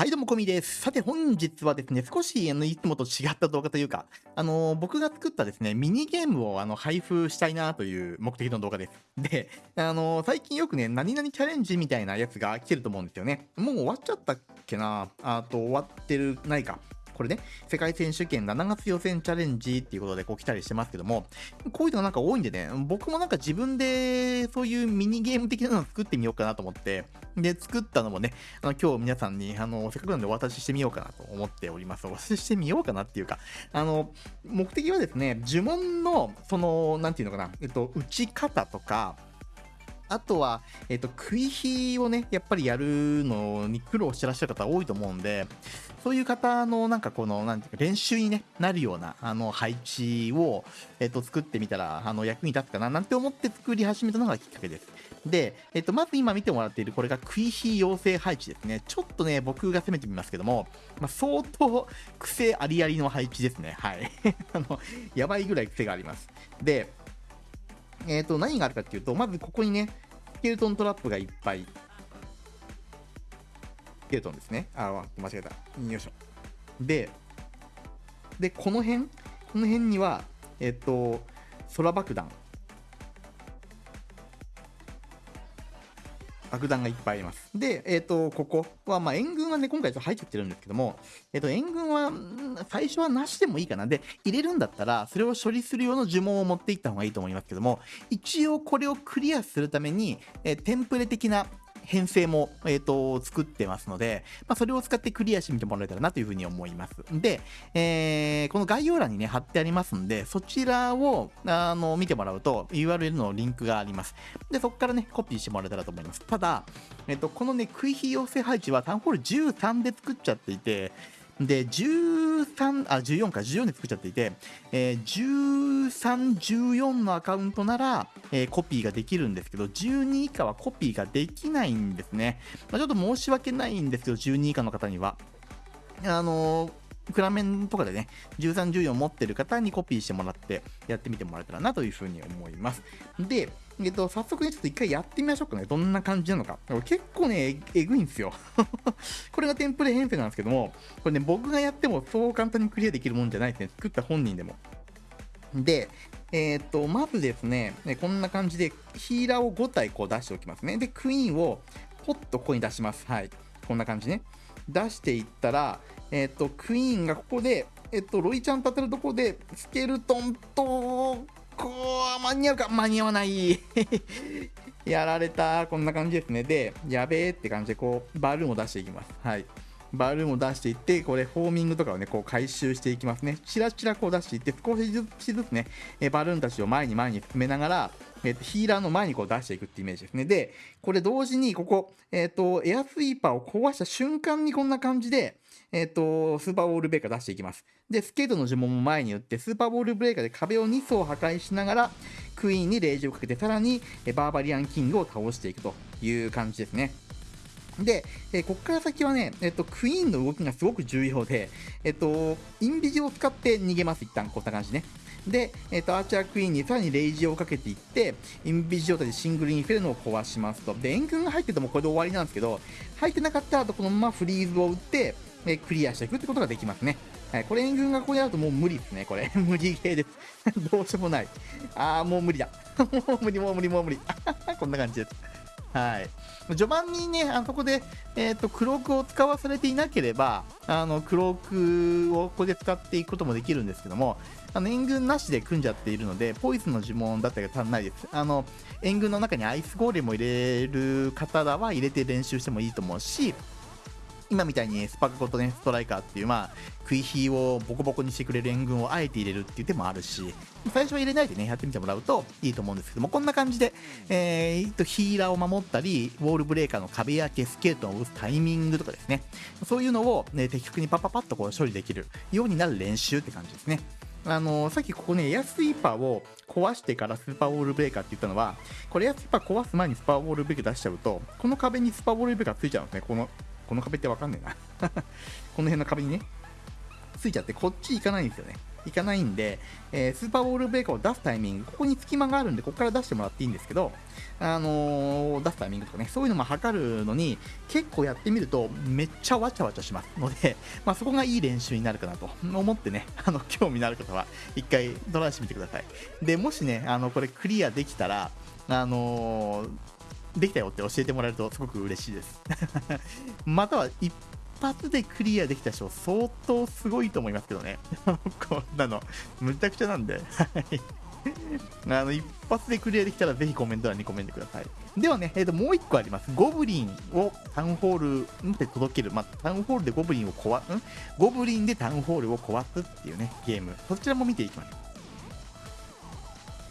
はい、どうも、こみです。さて、本日はですね、少し、あの、いつもと違った動画というか、あの、僕が作ったですね、ミニゲームを、あの、配布したいなという目的の動画です。で、あの、最近よくね、何々チャレンジみたいなやつが来てると思うんですよね。もう終わっちゃったっけな？あと、終わってる、ないか。これね、世界選手権7月予選チャレンジっていうことでこう来たりしてますけども、こういうのがなんか多いんでね、僕もなんか自分でそういうミニゲーム的なのを作ってみようかなと思って、で、作ったのもね、あの今日皆さんにあのせっかくなんでお渡ししてみようかなと思っております。お渡ししてみようかなっていうか、あの、目的はですね、呪文の、その、なんていうのかな、えっと、打ち方とか、あとは、えっと、食い火をね、やっぱりやるのに苦労してらっしゃる方多いと思うんで、そういう方のなんかこの、なんていうか、練習に、ね、なるような、あの、配置を、えっと、作ってみたら、あの、役に立つかな、なんて思って作り始めたのがきっかけです。で、えっと、まず今見てもらっている、これが食い火養成配置ですね。ちょっとね、僕が攻めてみますけども、まあ、相当癖ありありの配置ですね。はい。あの、やばいぐらい癖があります。で、えっ、と、何があるかっていうと、まずここにね、スケルトントラップがいっぱい。スケルトンですね。あ、間違えた。よいしょ。で、で、この辺、この辺には、えっ、と、空爆弾。爆弾がいっぱいあります。で、えっ、と、ここは、まあ、援軍はね、今回ちょっと入っちゃってるんですけども、えっ、と、援軍は、最初はなしでもいいかな。で、入れるんだったら、それを処理する用の呪文を持っていった方がいいと思いますけども、一応これをクリアするために、えーテンプレ的な編成も、えー、と作ってますので、まあ、それを使ってクリアしてみてもらえたらなというふうに思います。で、えーこの概要欄にね、貼ってありますんで、そちらをあの見てもらうと URL のリンクがあります。で、そこからね、コピーしてもらえたらと思います。ただ、えっ、と、このね、食い火要請配置はタウンホール13で作っちゃっていて、で、13、あ、14か、14で作っちゃっていて、えー13、14のアカウントなら、えーコピーができるんですけど、12以下はコピーができないんですね。まあ、ちょっと申し訳ないんですけど、12以下の方には。あのークラメンとかでね、13、14持ってる方にコピーしてもらってやってみてもらえたらなというふうに思います。で、えっと、早速ね、ちょっと一回やってみましょうかね。どんな感じなのか。結構ね、えぐいんですよ。これがテンプレ編成なんですけども、これね、僕がやってもそう簡単にクリアできるもんじゃないですね。作った本人でも。で、えーっと、まずですね、ねこんな感じでヒーラーを5体こう出しておきますね。で、クイーンをポッとここに出します。はい。こんな感じね。出していったら、えっと、クイーンがここで、えっと、ロイちゃん立てるとこで、スケルトンと、こう、間に合うか？間に合わない。やられた。こんな感じですね。で、やべえって感じで、こう、バルーンを出していきます。はい。バルーンを出していって、これ、フォーミングとかをね、こう回収していきますね。チラチラこう出していって、少しずつね、えバルーンたちを前に前に進めながら、えーとヒーラーの前にこう出していくってイメージですね。で、これ同時に、ここ、えっ、と、エアスイーパーを壊した瞬間にこんな感じで、えっ、と、スーパーボールブレーカー出していきます。で、スケートの呪文も前に打って、スーパーボールブレーカーで壁を2層破壊しながら、クイーンにレイジをかけて、さらに、えバーバリアンキングを倒していくという感じですね。で、えーここから先はね、えっと、クイーンの動きがすごく重要で、えっと、インビジを使って逃げます、一旦、こんな感じね。で、えっと、アーチャークイーンにさらにレイジをかけていって、インビジ状態でシングルインフェルノを壊しますと。で、援軍が入っててもこれで終わりなんですけど、入ってなかったら、あとこのままフリーズを打って、えークリアしていくってことができますね。はい、これ援軍がここにあるともう無理ですね、これ。無理ゲーです。どうしようもない。あー、もう無理だ。もう無理、もう無理、もう無理。こんな感じです。はい。序盤にね、あそこで、えっ、と、クロークを使わされていなければ、あの、クロークをここで使っていくこともできるんですけども、あの、援軍なしで組んじゃっているので、ポイズンの呪文だったりが足んないです。あの、援軍の中にアイスゴーレムを入れる方らは入れて練習してもいいと思うし、今みたいにスパカコとね、ストライカーっていう、まあ、食い火をボコボコにしてくれる援軍をあえて入れるっていう手もあるし、最初は入れないでね、やってみてもらうといいと思うんですけども、こんな感じで、えー、とヒーラーを守ったり、ウォールブレーカーの壁やケスケートを打つタイミングとかですね、そういうのを、ね、的確にパパパッとこう処理できるようになる練習って感じですね。あのさっきここね、エアスイーパーを壊してからスーパーウォールブレーカーって言ったのは、これエアスイーパー壊す前にスパーウォールブレーカー出しちゃうと、この壁にスパーウォールブレーカーついちゃうんですね。この、この壁ってわかんねえな。この辺の壁にね、ついちゃって、こっち行かないんですよね。いかないんで、えー、スーパーボールブレーカーを出すタイミング、ここに隙間があるんで、ここから出してもらっていいんですけど、あのー、出すタイミングとかね、そういうのも測るのに、結構やってみると、めっちゃわちゃわちゃしますので、まあ、そこがいい練習になるかなと思ってね、あの、興味のある方は、一回トライしてみてください。で、もしね、あの、これクリアできたら、あのーできたよって教えてもらえるとすごく嬉しいです。または一発でクリアできた人相当すごいと思いますけどね。こんなの。むちゃくちゃなんで。あの一発でクリアできたらぜひコメント欄にコメントください。ではね、えー、ともう一個あります。ゴブリンをタウンホールまで届ける、まあ、タウンホールでゴブリンを壊す？ゴブリンでタウンホールを壊すっていうねゲーム。そちらも見ていきましょう。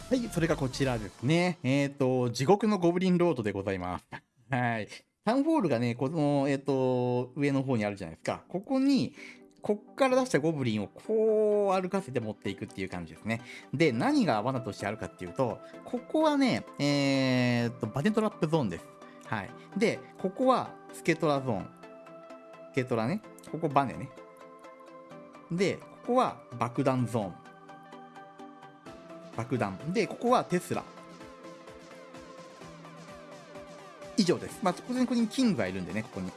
はい、それがこちらですね。えっ、ー、と、地獄のゴブリンロードでございます。はい。タウンホールがね、この、えっ、ー、と、上の方にあるじゃないですか。ここに、こっから出したゴブリンをこう歩かせて持っていくっていう感じですね。で、何が罠としてあるかっていうと、ここはね、えー、っと、バネトラップゾーンです。はい。で、ここはスケトラゾーン。スケトラね。ここバネね。で、ここは爆弾ゾーン。爆弾。で、ここはテスラ。以上です。まあ、当然ここにキングがいるんでね、ここに。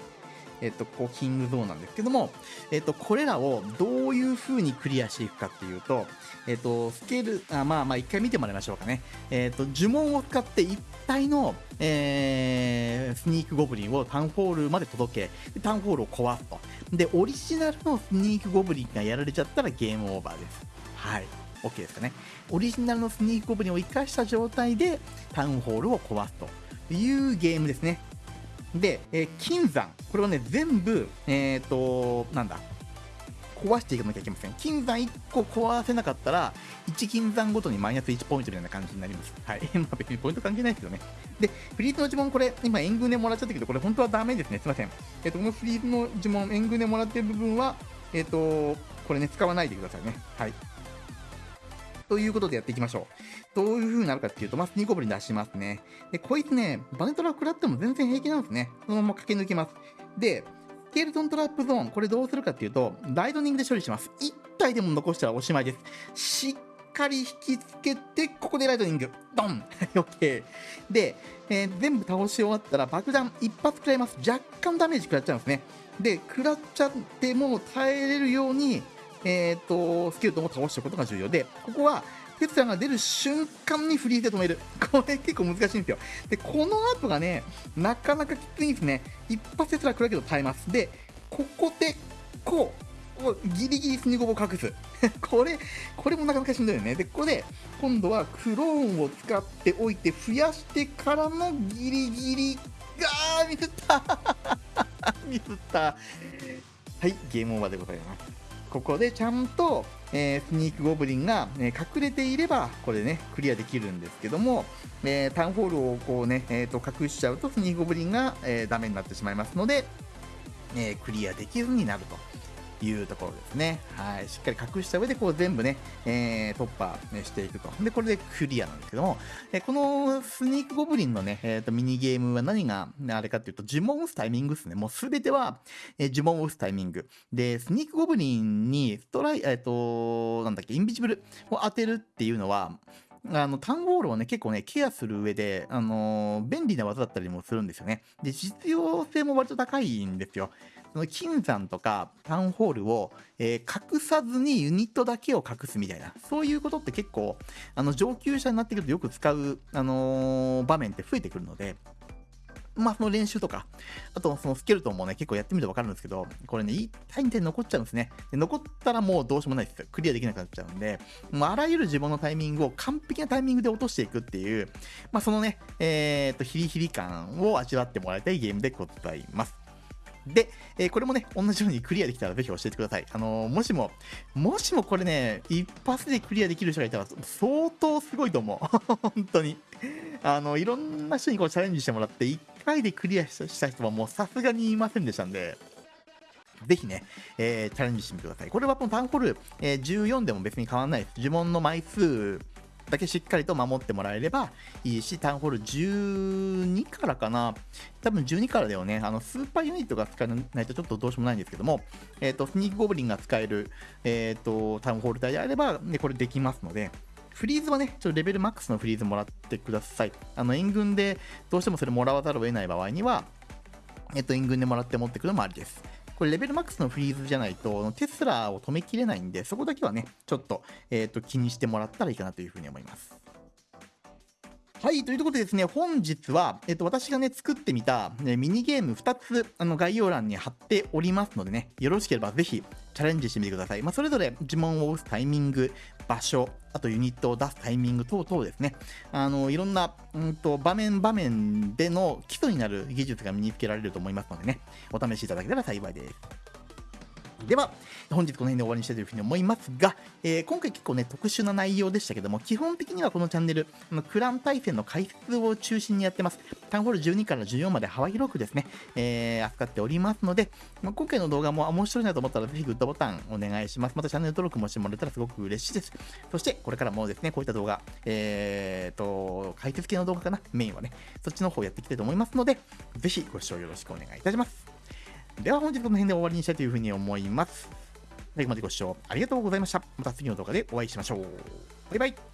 えっと、ここキングゾーンなんですけども、えっと、これらをどういう風にクリアしていくかっていうと、えっと、スケール、あまあまあ一回見てもらいましょうかね。えっと、呪文を使って一体の、えー、スニークゴブリンをタウンホールまで届け、タウンホールを壊すと。で、オリジナルのスニークゴブリンがやられちゃったらゲームオーバーです。はい。OK ですかね。オリジナルのスニークゴブリンを生かした状態でタウンホールを壊すというゲームですね。で、えー、金山、これをね、全部、えっ、ー、と、なんだ、壊していかなきゃいけません。金山1個壊せなかったら、1金山ごとにマイナス1ポイントのような感じになります。はい。まあ別にポイント関係ないですけどね。で、フリーズの呪文、これ、今、援軍でもらっちゃったけど、これ本当はダメですね。すいません。えっ、ー、と、このフリーズの呪文、援軍でもらってる部分は、えっ、と、これね、使わないでくださいね。はい。ということでやっていきましょう。どういう風になるかっていうと、まず2ゴブリ出しますね。で、こいつね、バネトラ食らっても全然平気なんですね。そのまま駆け抜けます。で、スケルトントラップゾーン、これどうするかっていうと、ライトニングで処理します。1体でも残したらおしまいです。しっかり引きつけて、ここでライトニング。ドン !OK。で、えー、全部倒し終わったら爆弾一発食らいます。若干ダメージ食らっちゃうんですね。で、食らっちゃっても耐えれるように、えーと、スケルトンを倒しておくことが重要で、ここはテツラが出る瞬間にフリーズで止める。これ結構難しいんですよ。で、この後がね、なかなかきついんですね。一発テツラ来るけど耐えます。で、ここで、こう、ギリギリスニゴボを隠す。これ、これもなかなかしんどいよね。で、ここで、今度はクローンを使っておいて、増やしてからのギリギリ、あー、ミスった ミスった。はい、ゲームオーバーでございます。ここでちゃんと、えー、スニークゴブリンが、え、隠れていれば、これね、クリアできるんですけども、えー、タウンホールをこうね、えー、と隠しちゃうと、スニークゴブリンが、えー、ダメになってしまいますので、えー、クリアできずになると。いうところですね。はい。しっかり隠した上で、こう全部ね、えー、突破、していくと。で、これでクリアなんですけども、えこのスニークゴブリンのね、えっ、ー、と、ミニゲームは何が、あれかっていうと、呪文を打つタイミングですね。もうすべては、えー、呪文を打つタイミング。で、スニークゴブリンに、ストライ、えっ、ー、と、なんだっけ、インビジブルを当てるっていうのは、あの、タウンホールをね、結構ね、ケアする上で、あのー、便利な技だったりもするんですよね。で、実用性も割と高いんですよ。その金山とかタウンホールを、えー、隠さずにユニットだけを隠すみたいな、そういうことって結構、あの、上級者になってくるとよく使う、あのー、場面って増えてくるので、まあ、その練習とか、あと、そのスケルトンもね、結構やってみるとわかるんですけど、これね、いいタイムで残っちゃうんですね。で残ったらもうどうしようもないです。クリアできなくなっちゃうんで、もうあらゆる自分のタイミングを完璧なタイミングで落としていくっていう、まあ、そのね、えー、っと、ヒリヒリ感を味わってもらいたいゲームでございます。で、えー、これもね、同じようにクリアできたらぜひ教えてください。あのー、もしも、もしもこれね、一発でクリアできる人がいたら相当すごいと思う。本当に。あの、いろんな人にこうチャレンジしてもらって、1回でクリアした人はもうさすがにいませんでしたんで、ぜひね、えー、チャレンジしてみてください。これはこのタンホール、えー、14でも別に変わらないです。呪文の枚数だけしっかりと守ってもらえればいいし、タウンホール12からかな、多分12からだよね、あのスーパーユニットが使えないとちょっとどうしようもないんですけども、えっ、と、スニークゴブリンが使える、えっ、と、タウンホール隊であれば、ね、これできますので、フリーズはね、ちょっとレベルマックスのフリーズもらってください。あの、援軍でどうしてもそれもらわざるを得ない場合には、えっと、援軍でもらって持ってくるのもありです。これレベルマックスのフリーズじゃないと、テスラを止めきれないんで、そこだけはね、ちょっと、えっと、気にしてもらったらいいかなというふうに思います。はい、ということでですね、本日は、えっと、私がね、作ってみた、ね、ミニゲーム2つ、あの、概要欄に貼っておりますのでね、よろしければぜひ、チャレンジしてみてください。まあ、それぞれ呪文を押すタイミング、場所、あとユニットを出すタイミング等々ですね、あの、いろんな、うんと、場面場面での基礎になる技術が身につけられると思いますのでね、お試しいただけたら幸いです。では、本日この辺で終わりにしたいというふうに思いますが、えー、今回結構ね、特殊な内容でしたけども、基本的にはこのチャンネル、あのクラン対戦の解説を中心にやってます。タウンホール12から14まで幅広くですね、えー、扱っておりますので、まあ、今回の動画も面白いなと思ったら、ぜひグッドボタンお願いします。またチャンネル登録もしてもらえたらすごく嬉しいです。そして、これからもですね、こういった動画、えーと、解説系の動画かな、メインはね、そっちの方やっていきたいと思いますので、ぜひご視聴よろしくお願いいたします。では本日この辺で終わりにしたいというふうに思います。最後までご視聴ありがとうございました。また次の動画でお会いしましょう。バイバイ。